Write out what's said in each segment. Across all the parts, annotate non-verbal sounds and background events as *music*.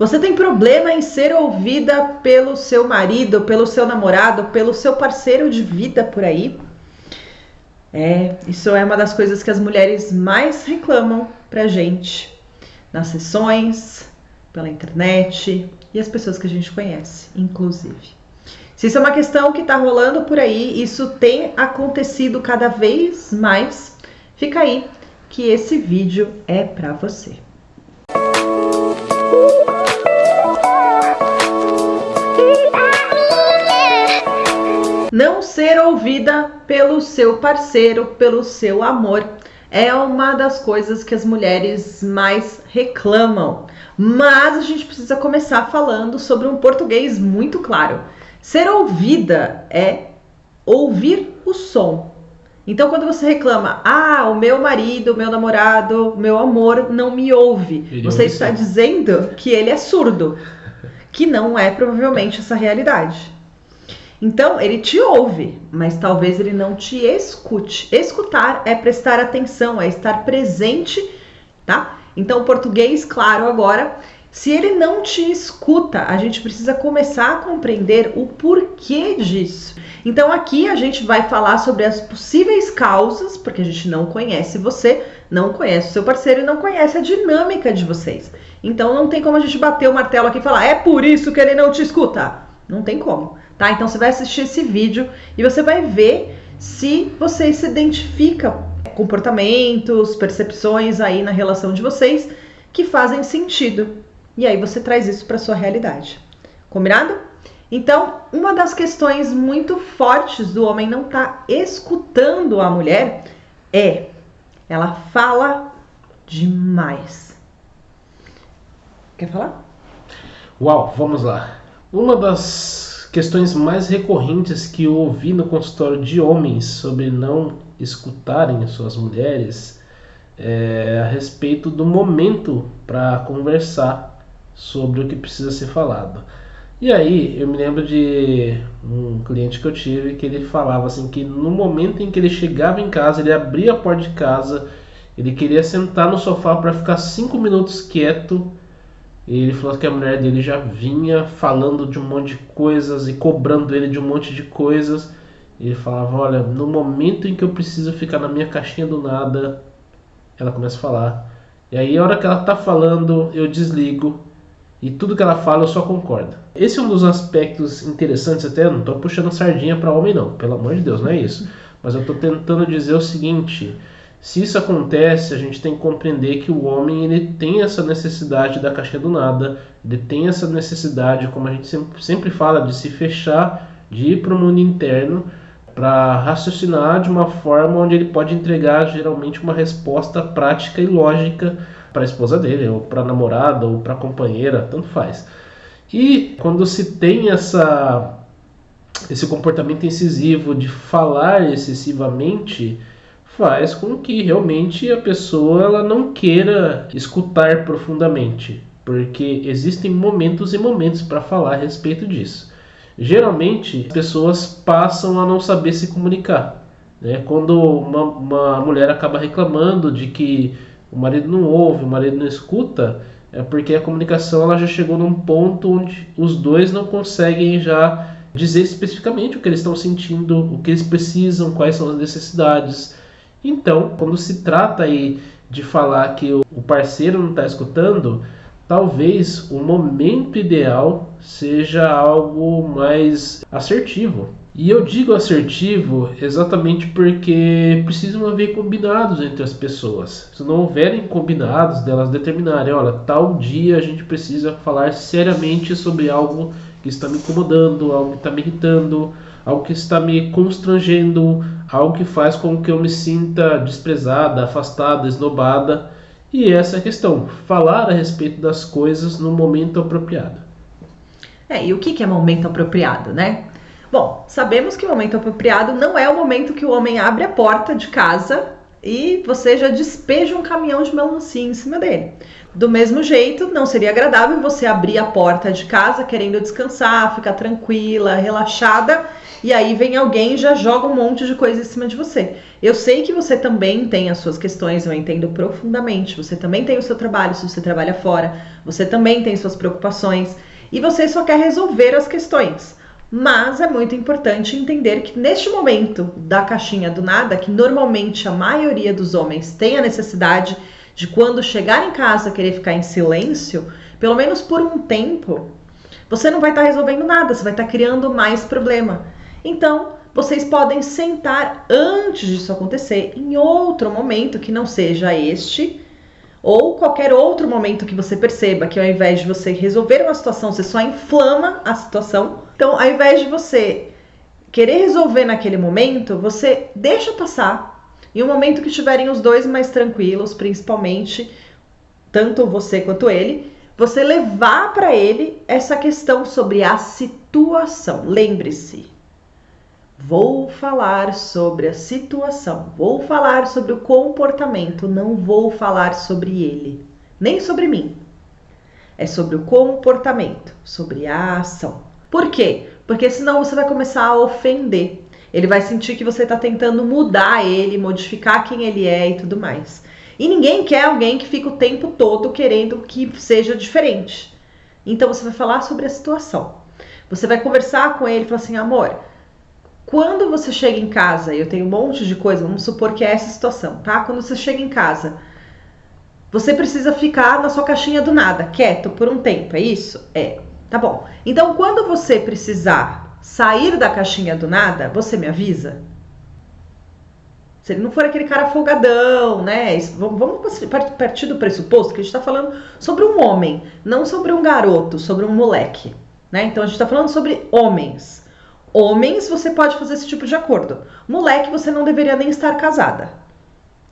Você tem problema em ser ouvida pelo seu marido, pelo seu namorado, pelo seu parceiro de vida por aí? É, isso é uma das coisas que as mulheres mais reclamam pra gente nas sessões, pela internet e as pessoas que a gente conhece, inclusive. Se isso é uma questão que tá rolando por aí, isso tem acontecido cada vez mais, fica aí que esse vídeo é para você. Não ser ouvida pelo seu parceiro, pelo seu amor, é uma das coisas que as mulheres mais reclamam. Mas a gente precisa começar falando sobre um português muito claro. Ser ouvida é ouvir o som. Então, quando você reclama, ah, o meu marido, o meu namorado, o meu amor não me ouve, ele você ouve está sim. dizendo que ele é surdo, que não é provavelmente essa realidade. Então, ele te ouve, mas talvez ele não te escute. Escutar é prestar atenção, é estar presente, tá? Então, português, claro, agora, se ele não te escuta, a gente precisa começar a compreender o porquê disso. Então, aqui a gente vai falar sobre as possíveis causas, porque a gente não conhece você, não conhece o seu parceiro e não conhece a dinâmica de vocês. Então, não tem como a gente bater o martelo aqui e falar, é por isso que ele não te escuta. Não tem como tá? Então você vai assistir esse vídeo e você vai ver se você se identifica comportamentos, percepções aí na relação de vocês que fazem sentido. E aí você traz isso para sua realidade. Combinado? Então, uma das questões muito fortes do homem não estar tá escutando a mulher é ela fala demais. Quer falar? Uau, vamos lá. Uma das questões mais recorrentes que eu ouvi no consultório de homens sobre não escutarem suas mulheres é a respeito do momento para conversar sobre o que precisa ser falado. E aí eu me lembro de um cliente que eu tive que ele falava assim que no momento em que ele chegava em casa, ele abria a porta de casa, ele queria sentar no sofá para ficar cinco minutos quieto e ele falou que a mulher dele já vinha falando de um monte de coisas e cobrando ele de um monte de coisas. E ele falava: Olha, no momento em que eu preciso ficar na minha caixinha do nada, ela começa a falar. E aí, a hora que ela tá falando, eu desligo. E tudo que ela fala eu só concordo. Esse é um dos aspectos interessantes, até não tô puxando sardinha para homem, não, pelo amor de Deus, não é isso. Mas eu tô tentando dizer o seguinte: se isso acontece, a gente tem que compreender que o homem ele tem essa necessidade da caixinha do nada, ele tem essa necessidade, como a gente sempre, sempre fala, de se fechar, de ir para o mundo interno, para raciocinar de uma forma onde ele pode entregar geralmente uma resposta prática e lógica para a esposa dele, ou para a namorada, ou para a companheira, tanto faz. E quando se tem essa, esse comportamento incisivo de falar excessivamente, faz com que realmente a pessoa ela não queira escutar profundamente, porque existem momentos e momentos para falar a respeito disso. Geralmente, as pessoas passam a não saber se comunicar. Né? Quando uma, uma mulher acaba reclamando de que o marido não ouve, o marido não escuta, é porque a comunicação ela já chegou num ponto onde os dois não conseguem já dizer especificamente o que eles estão sentindo, o que eles precisam, quais são as necessidades. Então, quando se trata aí de falar que o parceiro não está escutando, talvez o momento ideal seja algo mais assertivo. E eu digo assertivo exatamente porque precisam haver combinados entre as pessoas. Se não houverem combinados delas determinarem, olha, tal dia a gente precisa falar seriamente sobre algo que está me incomodando, algo que está me irritando, algo que está me constrangendo, algo que faz com que eu me sinta desprezada, afastada, esnobada. E essa é a questão, falar a respeito das coisas no momento apropriado. É, e o que é momento apropriado, né? Bom, sabemos que o momento apropriado não é o momento que o homem abre a porta de casa e você já despeja um caminhão de melancia em cima dele. Do mesmo jeito, não seria agradável você abrir a porta de casa querendo descansar, ficar tranquila, relaxada, e aí vem alguém e já joga um monte de coisa em cima de você. Eu sei que você também tem as suas questões, eu entendo profundamente. Você também tem o seu trabalho, se você trabalha fora, você também tem suas preocupações, e você só quer resolver as questões. Mas é muito importante entender que neste momento da caixinha do nada, que normalmente a maioria dos homens tem a necessidade de quando chegar em casa querer ficar em silêncio, pelo menos por um tempo, você não vai estar tá resolvendo nada, você vai estar tá criando mais problema. Então, vocês podem sentar antes disso acontecer em outro momento que não seja este, ou qualquer outro momento que você perceba que ao invés de você resolver uma situação, você só inflama a situação. Então, ao invés de você querer resolver naquele momento, você deixa passar em um momento que estiverem os dois mais tranquilos, principalmente tanto você quanto ele, você levar para ele essa questão sobre a situação. Lembre-se, vou falar sobre a situação, vou falar sobre o comportamento, não vou falar sobre ele, nem sobre mim. É sobre o comportamento, sobre a ação. Por quê? Porque senão você vai começar a ofender. Ele vai sentir que você está tentando mudar ele, modificar quem ele é e tudo mais. E ninguém quer alguém que fica o tempo todo querendo que seja diferente. Então você vai falar sobre a situação. Você vai conversar com ele e falar assim: amor, quando você chega em casa, eu tenho um monte de coisa, vamos supor que é essa situação, tá? Quando você chega em casa, você precisa ficar na sua caixinha do nada, quieto por um tempo, é isso? É. Tá bom. Então, quando você precisar sair da caixinha do nada, você me avisa? Se ele não for aquele cara folgadão, né? Vamos partir do pressuposto que a gente está falando sobre um homem, não sobre um garoto, sobre um moleque, né? Então a gente está falando sobre homens. Homens, você pode fazer esse tipo de acordo. Moleque, você não deveria nem estar casada,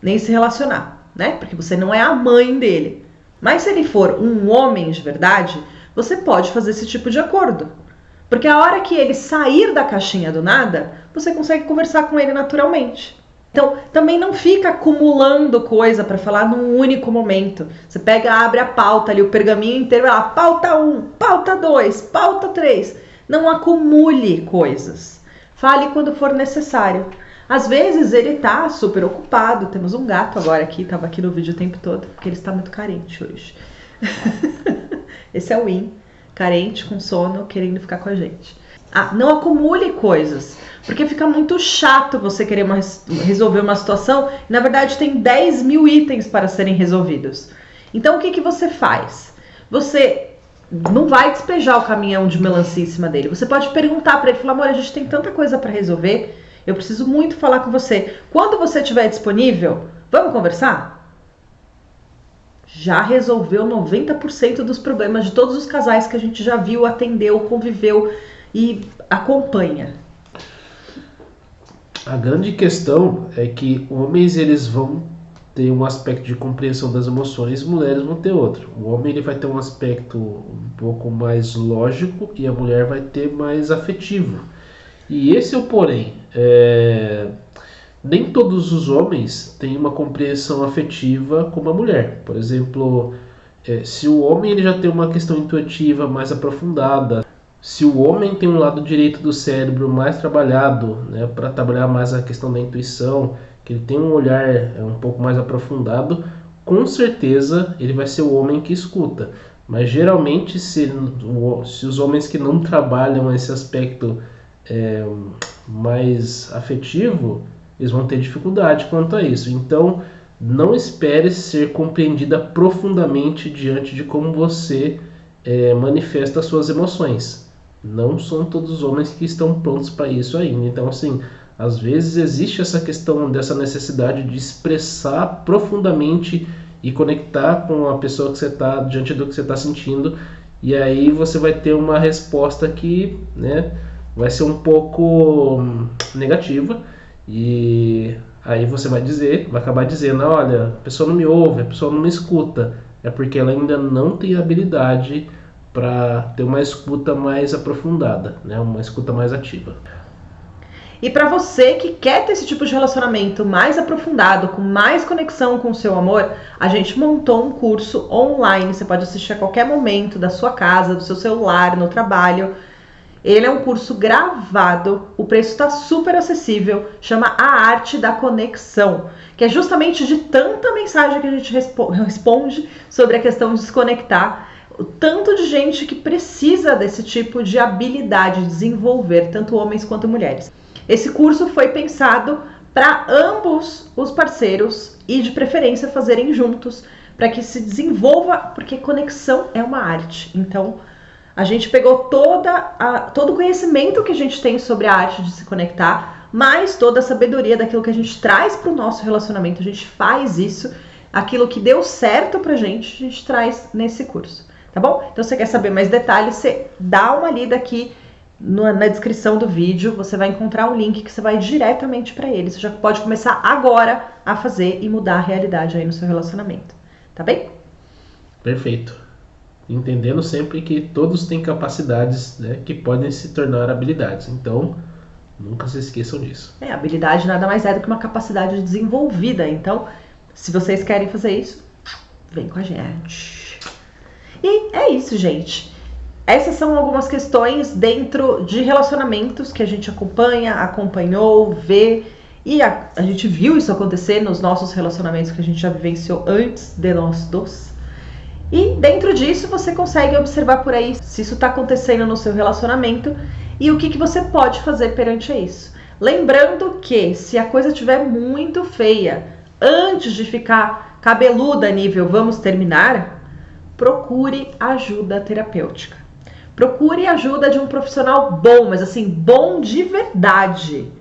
nem se relacionar, né? Porque você não é a mãe dele. Mas se ele for um homem de verdade, você pode fazer esse tipo de acordo. Porque a hora que ele sair da caixinha do nada, você consegue conversar com ele naturalmente. Então, também não fica acumulando coisa para falar num único momento. Você pega, abre a pauta ali, o pergaminho inteiro, lá, pauta 1, pauta 2, pauta 3. Não acumule coisas. Fale quando for necessário. Às vezes ele tá super ocupado. Temos um gato agora aqui, tava aqui no vídeo o tempo todo, porque ele está muito carente hoje. *laughs* Esse é o Win carente, com sono, querendo ficar com a gente. Ah, não acumule coisas, porque fica muito chato você querer uma, resolver uma situação na verdade tem 10 mil itens para serem resolvidos. Então o que, que você faz? Você não vai despejar o caminhão de melancia em cima dele. Você pode perguntar para ele, falar, amor, a gente tem tanta coisa para resolver, eu preciso muito falar com você. Quando você estiver disponível, vamos conversar? Já resolveu 90% dos problemas de todos os casais que a gente já viu, atendeu, conviveu e acompanha. A grande questão é que homens eles vão ter um aspecto de compreensão das emoções, mulheres vão ter outro. O homem ele vai ter um aspecto um pouco mais lógico e a mulher vai ter mais afetivo. E esse é o porém. É nem todos os homens têm uma compreensão afetiva como a mulher. Por exemplo, é, se o homem ele já tem uma questão intuitiva mais aprofundada, se o homem tem um lado direito do cérebro mais trabalhado, né, para trabalhar mais a questão da intuição, que ele tem um olhar é, um pouco mais aprofundado, com certeza ele vai ser o homem que escuta. Mas geralmente, se, se os homens que não trabalham esse aspecto é, mais afetivo, eles vão ter dificuldade quanto a isso. Então, não espere ser compreendida profundamente diante de como você é, manifesta suas emoções. Não são todos os homens que estão prontos para isso ainda. Então, assim, às vezes existe essa questão dessa necessidade de expressar profundamente e conectar com a pessoa que você está diante do que você está sentindo. E aí você vai ter uma resposta que, né, vai ser um pouco hum, negativa e aí você vai dizer, vai acabar dizendo, olha, a pessoa não me ouve, a pessoa não me escuta. É porque ela ainda não tem habilidade para ter uma escuta mais aprofundada, né? uma escuta mais ativa. E para você que quer ter esse tipo de relacionamento mais aprofundado, com mais conexão com o seu amor, a gente montou um curso online. Você pode assistir a qualquer momento da sua casa, do seu celular, no trabalho. Ele é um curso gravado, o preço está super acessível, chama A Arte da Conexão, que é justamente de tanta mensagem que a gente responde sobre a questão de desconectar, o tanto de gente que precisa desse tipo de habilidade de desenvolver, tanto homens quanto mulheres. Esse curso foi pensado para ambos os parceiros e de preferência fazerem juntos, para que se desenvolva, porque conexão é uma arte. Então, a gente pegou toda a, todo o conhecimento que a gente tem sobre a arte de se conectar, mais toda a sabedoria daquilo que a gente traz para o nosso relacionamento. A gente faz isso, aquilo que deu certo para a gente, a gente traz nesse curso, tá bom? Então, se você quer saber mais detalhes, você dá uma lida aqui no, na descrição do vídeo. Você vai encontrar um link que você vai diretamente para ele. Você já pode começar agora a fazer e mudar a realidade aí no seu relacionamento, tá bem? Perfeito entendendo sempre que todos têm capacidades né, que podem se tornar habilidades. Então, nunca se esqueçam disso. É, habilidade nada mais é do que uma capacidade desenvolvida. Então, se vocês querem fazer isso, vem com a gente. E é isso, gente. Essas são algumas questões dentro de relacionamentos que a gente acompanha, acompanhou, vê. E a, a gente viu isso acontecer nos nossos relacionamentos que a gente já vivenciou antes de nós dois. E dentro disso você consegue observar por aí se isso está acontecendo no seu relacionamento e o que, que você pode fazer perante isso. Lembrando que se a coisa estiver muito feia, antes de ficar cabeluda nível vamos terminar, procure ajuda terapêutica. Procure ajuda de um profissional bom, mas assim, bom de verdade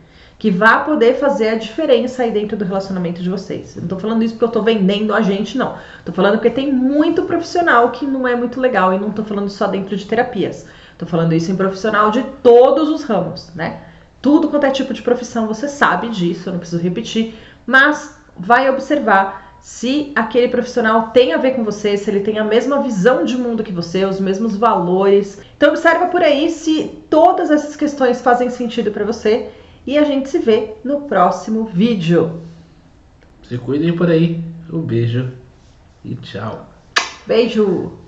que vá poder fazer a diferença aí dentro do relacionamento de vocês. Não tô falando isso porque eu tô vendendo a gente, não. Tô falando porque tem muito profissional que não é muito legal e não tô falando só dentro de terapias. Tô falando isso em profissional de todos os ramos, né? Tudo quanto é tipo de profissão, você sabe disso, eu não preciso repetir, mas vai observar se aquele profissional tem a ver com você, se ele tem a mesma visão de mundo que você, os mesmos valores. Então observa por aí se todas essas questões fazem sentido para você e a gente se vê no próximo vídeo. Se cuidem por aí. Um beijo e tchau. Beijo!